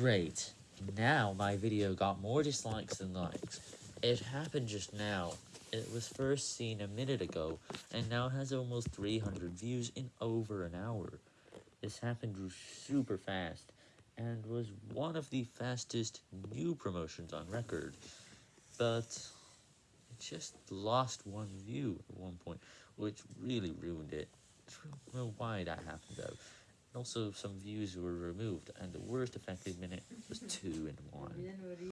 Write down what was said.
Great. Now my video got more dislikes than likes. It happened just now. It was first seen a minute ago, and now has almost 300 views in over an hour. This happened super fast, and was one of the fastest new promotions on record. But, it just lost one view at one point, which really ruined it. I don't know why that happened though. Also, some views were removed, and the worst affected minute was 2 and 1.